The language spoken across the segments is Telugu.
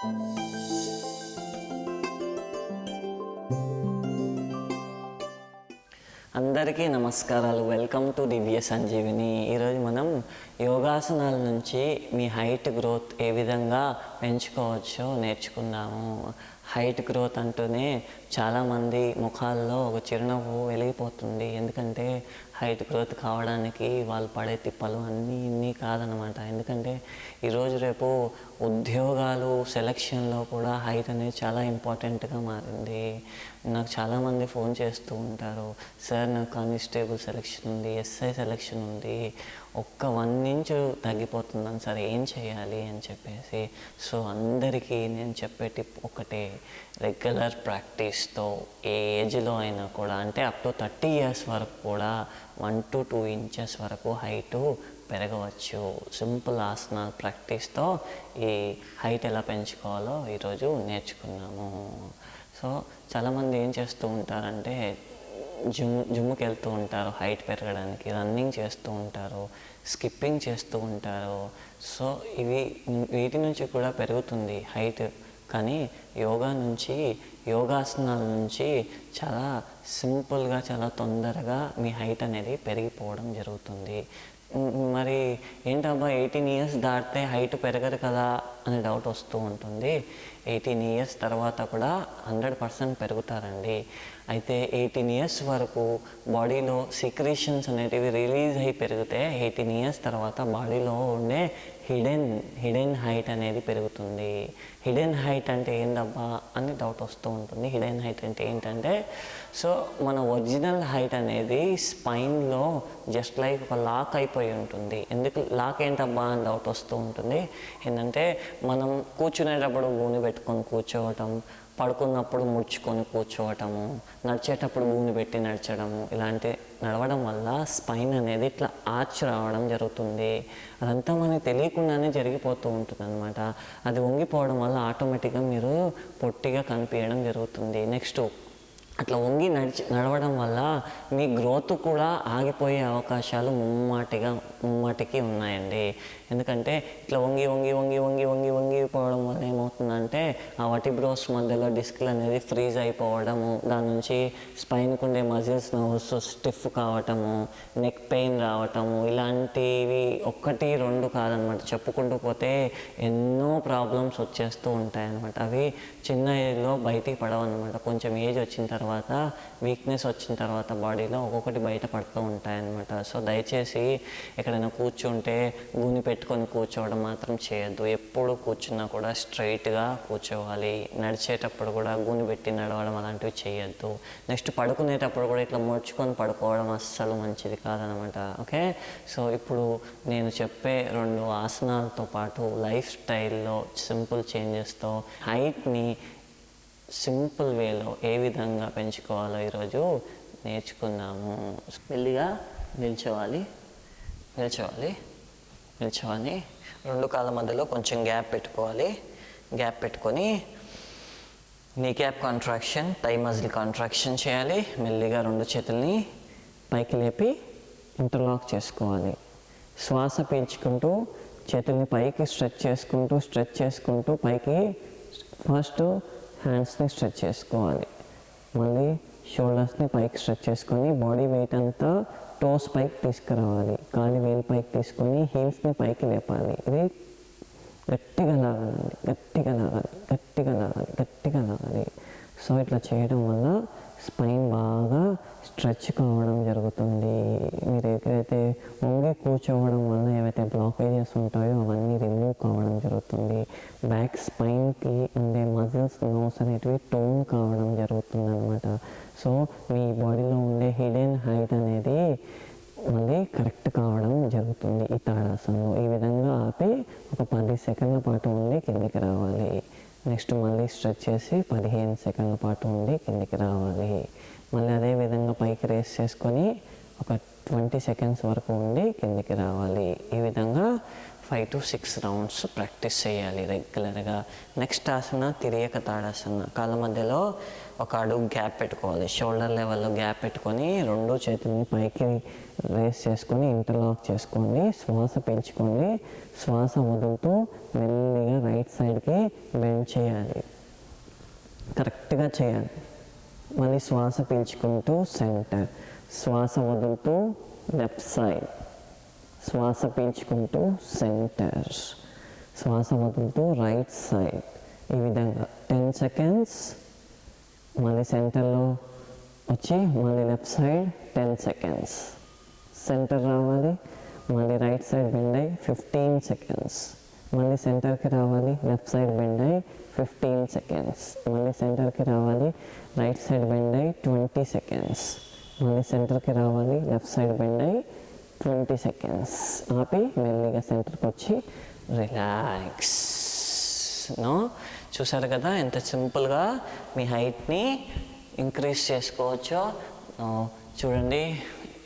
అందరికీ నమస్కారాలు. Welcome to Divya Sanjeevini. ఈరోజు మనం యోగాసనాల నుంచి మీ హైట్ గ్రోత్ ఏ విధంగా పెంచుకోవచ్చో నేర్చుకుందాము. హైట్ గ్రోత్ అంటూనే చాలామంది ముఖాల్లో ఒక చిరునవ్వు వెలిగిపోతుంది. ఎందుకంటే హైట్ గ్రోత్ కావడానికి వాళ్ళు పడే తిప్పలు అన్నీ ఇన్ని కాదనమాట ఎందుకంటే ఈరోజు రేపు ఉద్యోగాలు సెలక్షన్లో కూడా హైట్ అనేది చాలా ఇంపార్టెంట్గా మారింది. నాకు చాలామంది ఫోన్ చేస్తూ ఉంటారు. సార్ నాకు కానిస్టేబుల్ సెలక్షన్ ఉంది ఎస్ఐ సెలక్షన్ ఉంది. ఒక్క వన్ ఇంచ్ తగ్గిపోతుందని సరే ఏం చేయాలి అని చెప్పేసి సో అందరికీ నేను చెప్పే టిప్ ఒకటే రెగ్యులర్ ప్రాక్టీస్తో ఏ ఏజ్లో అయినా కూడా అంటే అప్ టు థర్టీ ఇయర్స్ వరకు కూడా వన్ టు టూ ఇంచెస్ వరకు హైటు పెరగవచ్చు. సింపుల్ ఆసనాలు ప్రాక్టీస్తో ఈ హైట్ ఎలా పెంచుకోవాలో ఈరోజు నేర్చుకున్నాము. సో చాలామంది ఏం చేస్తూ ఉంటారంటే జిమ్ జిమ్కి వెళ్తూ ఉంటారు హైట్ పెరగడానికి రన్నింగ్ చేస్తూ ఉంటారు స్కిప్పింగ్ చేస్తూ ఉంటారు. సో ఇవి వీటి నుంచి కూడా పెరుగుతుంది హైట్. కానీ యోగా నుంచి యోగాసనాల నుంచి చాలా సింపుల్గా చాలా తొందరగా మీ హైట్ అనేది పెరిగిపోవడం జరుగుతుంది. మరి ఏంటబ్బా ఎయిటీన్ ఇయర్స్ దాటితే హైట్ పెరగదు కదా అనే డౌట్ వస్తూ ఉంటుంది. ఎయిటీన్ ఇయర్స్ తర్వాత కూడా హండ్రెడ్ పర్సెంట్ పెరుగుతారండి. అయితే ఎయిటీన్ ఇయర్స్ వరకు బాడీలో సిక్రేషన్స్ అనేటివి రిలీజ్ అయి పెరిగితే ఎయిటీన్ ఇయర్స్ తర్వాత బాడీలో ఉండే హిడెన్ హిడెన్ హైట్ అనేది పెరుగుతుంది. హిడెన్ హైట్ అంటే ఏందబ్బా అని డౌట్ వస్తూ ఉంటుంది. హిడెన్ హైట్ అంటే ఏంటంటే సో మన ఒరిజినల్ హైట్ అనేది స్పైన్లో జస్ట్ లైక్ ఒక లాక్ అయిపోయి ఉంటుంది. ఎందుకు లాక్ ఏంటబ్బా అని డౌట్ వస్తూ ఉంటుంది. ఏంటంటే మనం కూర్చునేటప్పుడు గూని పెట్టుకొని కూర్చోవటం పడుకున్నప్పుడు ముడుచుకొని కూర్చోవటము నడిచేటప్పుడు భూమి పెట్టి నడచడము ఇలాంటి నడవడం వల్ల స్పైన్ అనేది ఇట్లా ఆర్చ్ రావడం జరుగుతుంది. అదంతా మనకి తెలియకుండానే జరిగిపోతూ ఉంటుంది అనమాట అది వంగిపోవడం వల్ల ఆటోమేటిక్గా మీరు పొట్టిగా కనిపించడం జరుగుతుంది. నెక్స్ట్ అట్లా వంగి నడిచి నడవడం వల్ల మీ గ్రోత్ కూడా ఆగిపోయే అవకాశాలు ముమ్మాటిగా ముమ్మాటికి ఉన్నాయండి. ఎందుకంటే ఇట్లా వంగి వంగి వంగి వంగి వంగి వంగిపోవడం వల్ల ఏమవుతుందంటే ఆ వటిబ్రోస్ మధ్యలో డిస్క్లు అనేది ఫ్రీజ్ అయిపోవడము దాని నుంచి స్పైన్కి ఉండే మజిల్స్ నర్వ్స్ స్టిఫ్ కావటము నెక్ పెయిన్ రావటము ఇలాంటివి ఒక్కటి రెండు కాదనమాట. చెప్పుకుంటూ పోతే ఎన్నో ప్రాబ్లమ్స్ వచ్చేస్తూ ఉంటాయన్నమాట అవి చిన్న ఏజ్లో బయటికి పడవన్నమాట కొంచెం ఏజ్ వచ్చిన తర్వాత. తర్వాత వీక్నెస్ వచ్చిన తర్వాత బాడీలో ఒక్కొక్కటి బయట పడుతూ సో దయచేసి ఎక్కడైనా కూర్చుంటే గూని పెట్టుకొని కూర్చోవడం మాత్రం చేయొద్దు. ఎప్పుడు కూర్చున్నా కూడా స్ట్రైట్గా కూర్చోవాలి. నడిచేటప్పుడు కూడా గూని పెట్టి నడవడం అలాంటివి చేయొద్దు. నెక్స్ట్ పడుకునేటప్పుడు కూడా ఇట్లా ముడుచుకొని పడుకోవడం అస్సలు మంచిది కాదనమాట ఓకే? సో ఇప్పుడు నేను చెప్పే రెండు ఆసనాలతో పాటు లైఫ్ స్టైల్లో సింపుల్ చేంజెస్తో హైట్ని సింపుల్ వేలో ఏ విధంగా పెంచుకోవాలో ఈరోజు నేర్చుకున్నాము మెల్లిగా నిల్చోవాలి. నిల్చోవాలి. నిల్చోవాలి. రెండు కాళ్ళ మధ్యలో కొంచెం గ్యాప్ పెట్టుకోవాలి. గ్యాప్ పెట్టుకొని kneecap contraction thigh muscle contraction చేయాలి. మెల్లిగా రెండు చేతుల్ని పైకి లేపి ఇంటర్లాక్ చేసుకోవాలి. శ్వాస పీల్చుకుంటూ చేతుల్ని పైకి స్ట్రెచ్ చేసుకుంటూ స్ట్రెచ్ చేసుకుంటూ పైకి ఫస్ట్ హ్యాండ్స్ని స్ట్రెచ్ చేసుకోవాలి మళ్ళీ షోల్డర్స్ని పైకి స్ట్రెచ్ చేసుకొని బాడీ వెయిట్ అంతా టోస్ పైకి తీసుకురావాలి కాలి వేలు పైకి తీసుకొని హీల్స్ని పైకి లేపాలి ఇది గట్టిగా లాగాలి గట్టిగా లాగాలి గట్టిగా లాగాలి గట్టిగా లాగాలి సో ఇట్లా చేయడం వల్ల స్పైన్ బాగా స్ట్రెచ్ కావడం జరుగుతుంది. మీరు ఎక్కడైతే వంగి కూర్చోవడం వల్ల ఏవైతే బ్లాకేజెస్ ఉంటాయో అవన్నీ రిమూవ్ కావడం జరుగుతుంది. బ్యాక్ స్పైన్కి ఉండే మజిల్స్ నోస్ అనేటివి టోన్ కావడం జరుగుతుంది అనమాట సో మీ బాడీలో ఉండే హిడెన్ హైట్ అనేది మళ్ళీ కరెక్ట్ కావడం జరుగుతుంది ఈ తాడాసనంలో ఈ విధంగా ఆపి ఒక పది సెకండ్ల పాటు ఉండి కిందికి రావాలి. నెక్స్ట్ మళ్ళీ స్ట్రెచ్ చేసి పదిహేను సెకండ్ల పాటు ఉండి కిందికి రావాలి. మళ్ళీ అదే విధంగా పైకి రేస్ చేసుకొని ఒక ట్వంటీ సెకండ్స్ వరకు ఉండి కిందికి రావాలి. ఈ విధంగా five to six rounds practice చేయాలి రెగ్యులర్గా నెక్స్ట్ ఆసన తిరియక తాడాసన కాళ్ళ మధ్యలో ఒక అడుగు గ్యాప్ పెట్టుకోవాలి. షోల్డర్ లెవెల్లో గ్యాప్ పెట్టుకొని రెండు చేతుల్ని పైకి రేస్ చేసుకొని ఇంటర్లాక్ చేసుకోండి. శ్వాస పెంచుకొని శ్వాస వదులుతూ మెల్లిగా రైట్ సైడ్కి బెండ్ చేయాలి. కరెక్ట్గా చేయాలి. మళ్ళీ శ్వాస పీల్చుకుంటూ సెంటర్ శ్వాస వదులుతూ లెఫ్ట్ సైడ్ శ్వాస పీల్చుకుంటూ సెంటర్. శ్వాస వదులుతూ రైట్ సైడ్. ఈ విధంగా టెన్ సెకండ్స్ మళ్ళీ సెంటర్లో వచ్చి మళ్ళీ left side ten seconds. Centre రావాలి మళ్ళీ రైట్ సైడ్ బెండ్ అయ్యి ఫిఫ్టీన్ సెకండ్స్. మళ్ళీ సెంటర్కి రావాలి లెఫ్ట్ సైడ్ బెండ్ అయ్యి ఫిఫ్టీన్ సెకండ్స్. మళ్ళీ సెంటర్కి రావాలి రైట్ సైడ్ బెండ్ అయ్యి ట్వంటీ సెకండ్స్. మళ్ళీ సెంటర్కి రావాలి లెఫ్ట్ సైడ్ బెండ్ అయ్యి ట్వంటీ సెకండ్స్ ఆపి మెల్లిగా సెంటర్కి వచ్చి రిలాక్స్ నో? చూసారు కదా ఎంత సింపుల్గా మీ హైట్ని ఇంక్రీజ్ చేసుకోవచ్చో? చూడండి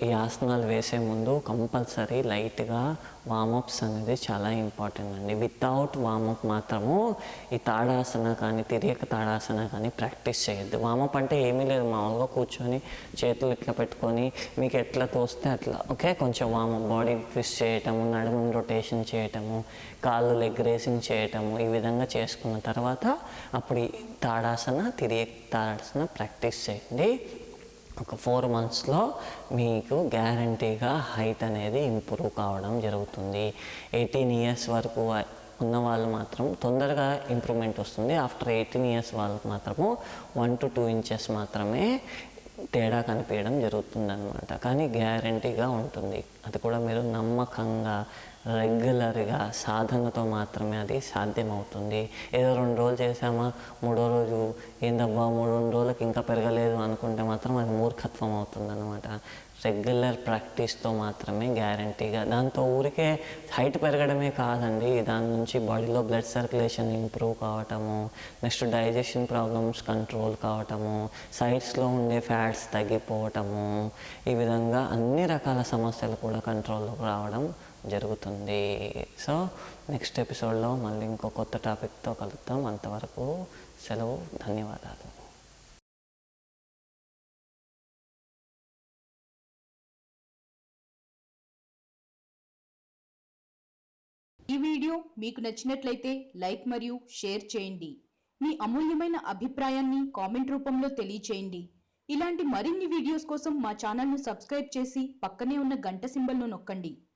ఈ ఆసనాలు వేసే ముందు కంపల్సరీ లైట్గా వామప్స్ అనేది చాలా ఇంపార్టెంట్ అండి. వితౌట్ వామప్ మాత్రము ఈ తాడాసన కానీ తిరియక తాడాసన కానీ ప్రాక్టీస్ చేయొద్దు. వామప్ అంటే ఏమీ లేదు. మామూలుగా కూర్చొని చేతులు ఇట్లా పెట్టుకొని మీకు ఎట్లా తోస్తే అట్లా ఓకే? కొంచెం వామప్ బాడీ ట్విస్ట్ చేయటము నడుము రొటేషన్ చేయటము కాళ్ళు లెగ్ రేసింగ్ చేయటము ఈ విధంగా చేసుకున్న తర్వాత అప్పుడు ఈ తాడాసన తిరిగి తాడాసన ప్రాక్టీస్ చేయండి. ఒక ఫోర్ మంత్స్లో మీకు గ్యారంటీగా హైట్ అనేది ఇంప్రూవ్ కావడం జరుగుతుంది. ఎయిటీన్ ఇయర్స్ వరకు ఉన్న వాళ్ళు మాత్రం తొందరగా ఇంప్రూవ్మెంట్ వస్తుంది. ఆఫ్టర్ ఎయిటీన్ ఇయర్స్ వాళ్ళకి మాత్రము వన్ టు టూ ఇంచెస్ మాత్రమే తేడా కనిపించడం జరుగుతుందనమాట కానీ గ్యారంటీగా ఉంటుంది. అది కూడా మీరు నమ్మకంగా రెగ్యులర్గా సాధనతో మాత్రమే అది సాధ్యమవుతుంది. ఏదో రెండు రోజులు చేసామా మూడో రోజు ఏందబ్బా మూడు రెండు రోజులకి ఇంకా పెరగలేదు అనుకుంటే మాత్రం అది మూర్ఖత్వం అవుతుంది అనమాట రెగ్యులర్ ప్రాక్టీస్తో మాత్రమే గ్యారంటీగా. దాంతో ఊరికే హైట్ పెరగడమే కాదండి. దాని నుంచి బాడీలో బ్లడ్ సర్క్యులేషన్ ఇంప్రూవ్ కావటము నెక్స్ట్ డైజెషన్ ప్రాబ్లమ్స్ కంట్రోల్ కావటము సైడ్స్లో ఉండే ఫ్యాట్స్ తగ్గిపోవటము ఈ విధంగా అన్ని రకాల సమస్యలు కూడా కంట్రోల్లోకి రావడం జరుగుతుంది. సో నెక్స్ట్ ఎపిసోడ్లో మళ్ళీ ఇంకో కొత్త టాపిక్తో కలుద్దాం. అంతవరకు సెలవు ధన్యవాదాలు. ఈ వీడియో మీకు నచ్చినట్లయితే లైక్ మరియు షేర్ చేయండి. మీ అమూల్యమైన అభిప్రాయాన్ని కామెంట్ రూపంలో తెలియచేయండి. ఇలాంటి మరిన్ని వీడియోస్ కోసం మా ఛానల్ను సబ్స్క్రైబ్ చేసి పక్కనే ఉన్న గంట సింబల్ను నొక్కండి.